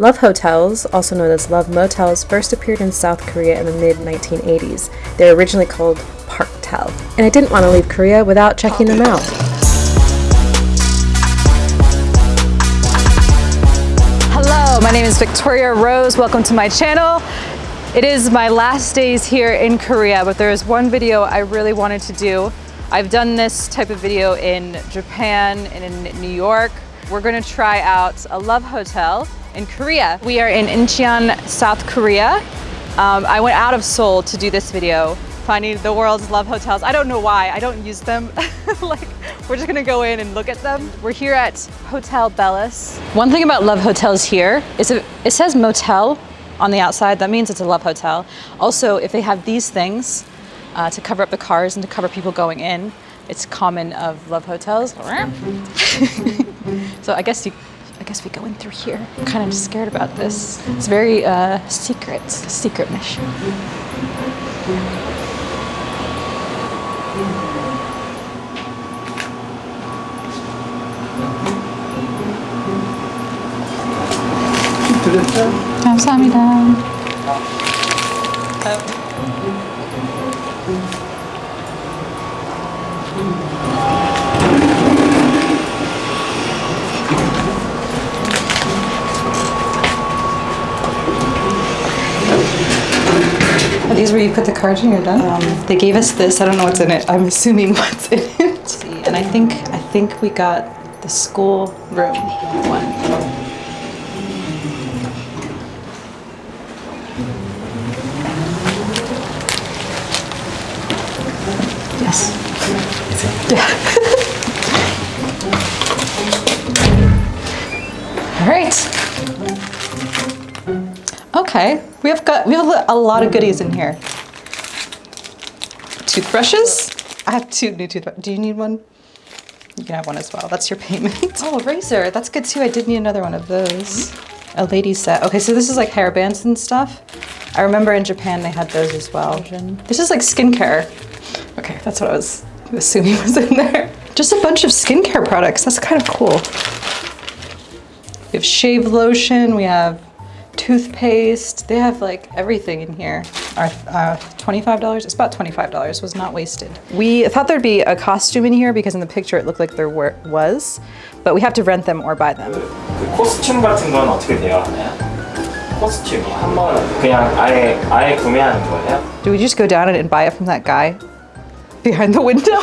Love hotels, also known as love motels, first appeared in South Korea in the mid 1980s. They were originally called Parktel, and I didn't want to leave Korea without checking them out. Hello, my name is Victoria Rose. Welcome to my channel. It is my last days here in Korea, but there is one video I really wanted to do. I've done this type of video in Japan and in New York. We're gonna try out a love hotel in Korea. We are in Incheon, South Korea. Um, I went out of Seoul to do this video, finding the world's love hotels. I don't know why, I don't use them. like, we're just gonna go in and look at them. We're here at Hotel Bellis. One thing about love hotels here is it, it says motel on the outside, that means it's a love hotel. Also, if they have these things uh, to cover up the cars and to cover people going in, it's common of love hotels. so I guess you, guess we go in through here. I'm kind of scared about this. It's very uh, secret, secret mission. 감사합니다. Are These where you put the cards when you're done? Um, they gave us this. I don't know what's in it. I'm assuming what's in it. And I think I think we got the school room one. Yes. Yeah. All right. Okay, we have got we have a lot of goodies in here. Toothbrushes. I have two new toothbrushes. Do you need one? You can have one as well. That's your payment. Oh, a razor. That's good too. I did need another one of those. A lady set. Okay, so this is like hair bands and stuff. I remember in Japan they had those as well. This is like skincare. Okay, that's what I was assuming was in there. Just a bunch of skincare products. That's kind of cool. We have shave lotion. We have toothpaste. They have like everything in here. Our uh, $25, it's about $25, was not wasted. We thought there'd be a costume in here because in the picture it looked like there were, was, but we have to rent them or buy them. 그 코스튬 같은 건 어떻게 되어 하나요? 코스튬 한번 그냥 아예 아예 구매하는 거예요? Do we just go down and buy it from that guy behind the window?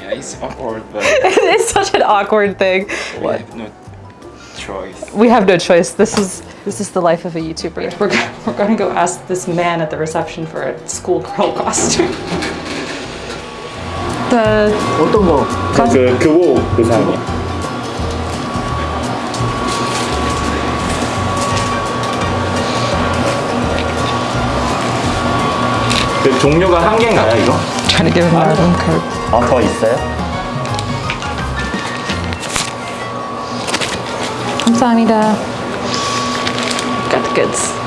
Yeah, it's awkward, but it's such an awkward thing. we have no choice. We have no choice. This is this is the life of a YouTuber. We're, go- we're gonna go ask this man at the reception for a schoolgirl costume. The 어떤 거? 그 교복 의상이요. 그 종류가 한 개인가요, 이거? trying to give him our own code. 아, 더 있어요? Samida. Got the goods.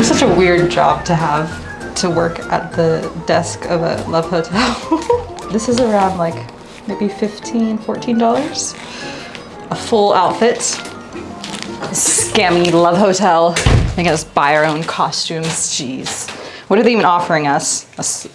It's such a weird job to have to work at the desk of a love hotel. this is around like maybe 15, 14 dollars. A full outfit. Scammy love hotel. I guess buy our own costumes, jeez. What are they even offering us?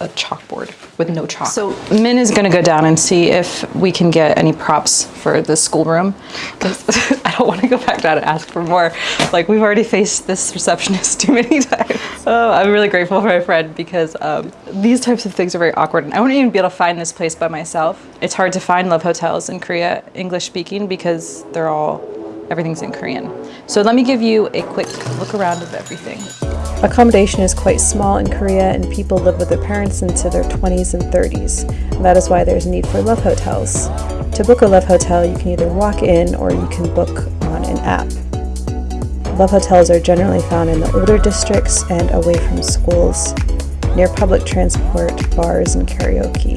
A chalkboard with no chalk. So Min is gonna go down and see if we can get any props for the schoolroom. 'Cause I don't wanna go back down and ask for more. Like we've already faced this receptionist too many times. Oh, I'm really grateful for my friend because um, these types of things are very awkward. And I wouldn't even be able to find this place by myself. It's hard to find love hotels in Korea, English speaking, because they're all, everything's in Korean. So let me give you a quick look around of everything. Accommodation is quite small in Korea, and people live with their parents into their 20s and 30s. And that is why there's a need for love hotels. To book a love hotel, you can either walk in or you can book on an app. Love hotels are generally found in the older districts and away from schools, near public transport, bars, and karaoke.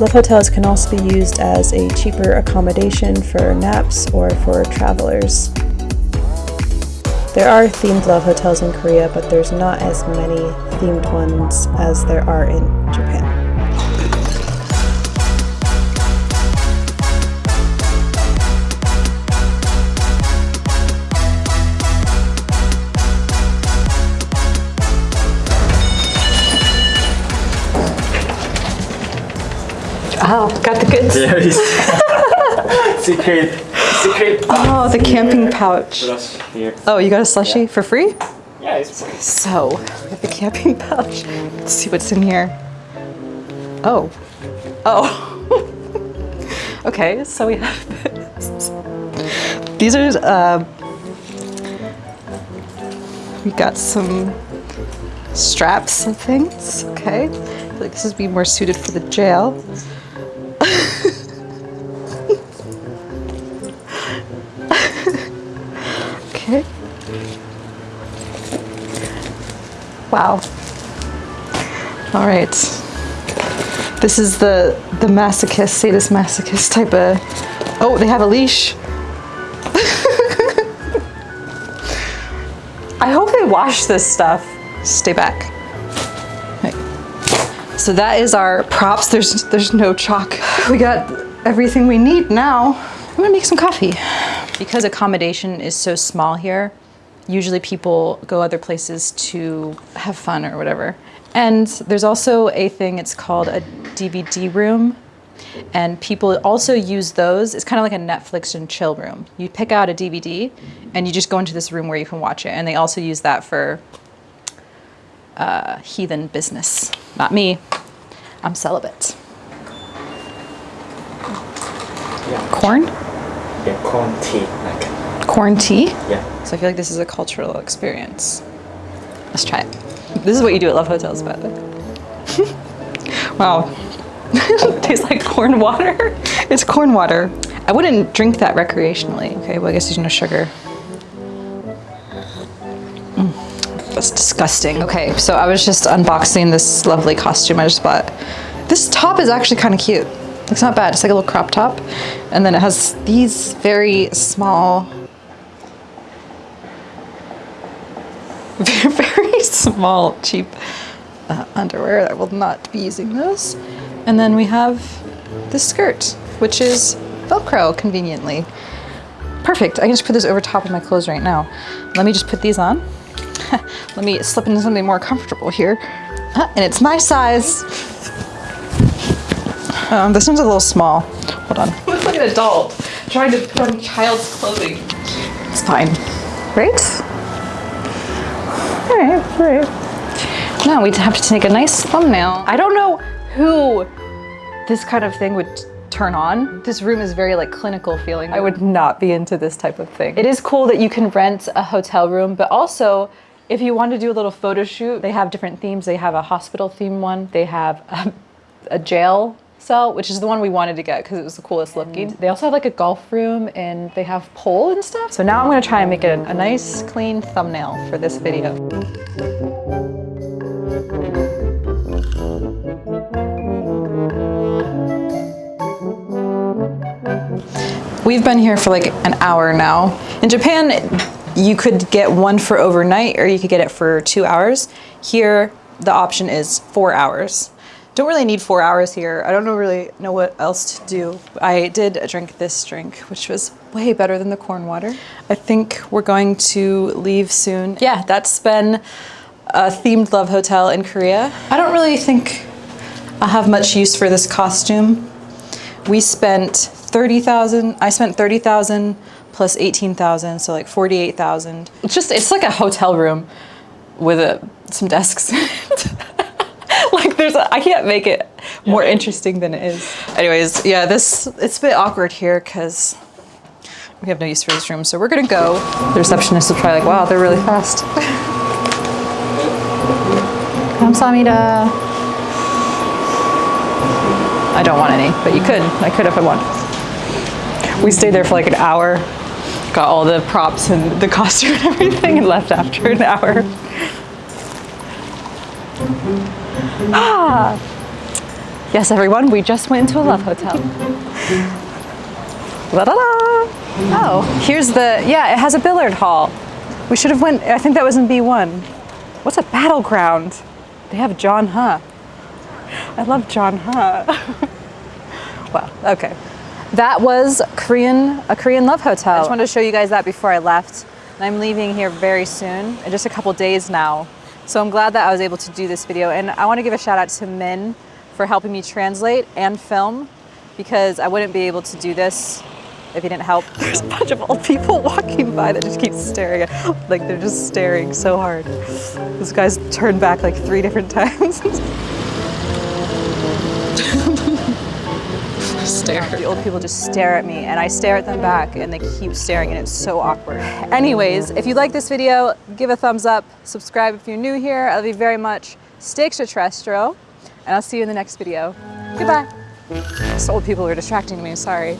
Love hotels can also be used as a cheaper accommodation for naps or for travelers. There are themed love hotels in Korea, but there's not as many themed ones as there are in Japan. Oh, got the goods. There is secret secret Oh, the camping pouch. Oh, you got a slushie for free? Yeah, it's free. So, we have the camping pouch. Let's see what's in here. Oh. Oh. okay, so we have this. These are, uh, we got some straps and things. Okay. I feel like this would be more suited for the jail. Okay. Wow. All right. This is the the masochist, sadist masochist type of. Oh, they have a leash. I hope they wash this stuff. Stay back. So that is our props. There's there's no chalk. We got everything we need now. I'm gonna make some coffee. Because accommodation is so small here, usually people go other places to have fun or whatever. And there's also a thing, it's called a DVD room. And people also use those. It's kind of like a Netflix and chill room. You pick out a DVD and you just go into this room where you can watch it. And they also use that for uh, heathen business. Not me. I'm celibate. Yeah, Corn? Yeah, corn tea like. Corn tea? Yeah. So I feel like this is a cultural experience. Let's try it. This is what you do at Love Hotels, by the way. wow. Tastes like corn water. It's corn water. I wouldn't drink that recreationally. Okay, well, I guess there's no sugar. Mm, that's disgusting. Okay, so I was just unboxing this lovely costume I just bought. This top is actually kind of cute. It's not bad. It's like a little crop top. And then it has these very small very, small, cheap uh, underwear. I will not be using those. And then we have this skirt, which is Velcro conveniently. Perfect. I can just put this over top of my clothes right now. Let me just put these on. Let me slip into something more comfortable here. Uh, and it's my size. Um, this one's a little small. Hold on. An adult trying to put on child's clothing. It's fine. Right? All right, all right. Now we have to take a nice thumbnail. I don't know who this kind of thing would turn on. This room is very like clinical feeling. I would not be into this type of thing. It is cool that you can rent a hotel room, but also if you want to do a little photo shoot, they have different themes. They have a hospital theme one. They have a, a jail cell, which is the one we wanted to get because it was the coolest looking. They also have like a golf room and they have pole and stuff. So now I'm gonna try and make a, a nice clean thumbnail for this video. We've been here for like an hour now. In Japan, you could get one for overnight or you could get it for two hours. Here, the option is four hours. Don't really need four hours here. I don't know really know what else to do. I did drink this drink, which was way better than the corn water. I think we're going to leave soon. Yeah, that's been a themed love hotel in Korea. I don't really think I'll have much use for this costume. We spent 30,000, I spent 30,000 plus 18,000, so like 48,000. It's just, it's like a hotel room with a, some desks. like there's, I can't make it more interesting than it is. Anyways, yeah, this, it's a bit awkward here because we have no use for this room. So we're going to go. The receptionist will try like, wow, they're really fast. Kamsamida. I don't want any, but you could. I could if I want. We stayed there for like an hour, got all the props and the costume and everything and left after an hour. Ah! Yes, everyone, we just went into a love hotel. La da da! Oh, here's the, yeah, it has a billiard hall. We should have went, I think that was in B1. What's a battleground? They have John Huh. I love John Huh. well, okay. That was Korean, a Korean love hotel. I just wanted to show you guys that before I left. And I'm leaving here very soon, in just a couple days now. So I'm glad that I was able to do this video. And I want to give a shout out to Min for helping me translate and film because I wouldn't be able to do this if he didn't help. There's a bunch of old people walking by that just keep staring at, like they're just staring so hard. This guy's turned back like three different times. Stare. The old people just stare at me and I stare at them back and they keep staring and it's so awkward. Anyways, if you like this video, give a thumbs up, subscribe if you're new here. I love you very much. Stay extraterrestrial and I'll see you in the next video. Goodbye. These old people are distracting me, sorry.